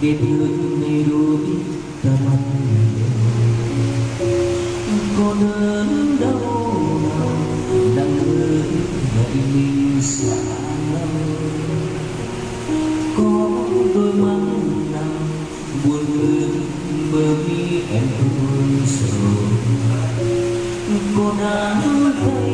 kết luận đầy đôi ta mắt có đớn đau nào đang ơi vậy mình xa có đôi mắt nào buồn bực bởi vì em thôi sầu có đáng thấy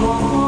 Oh.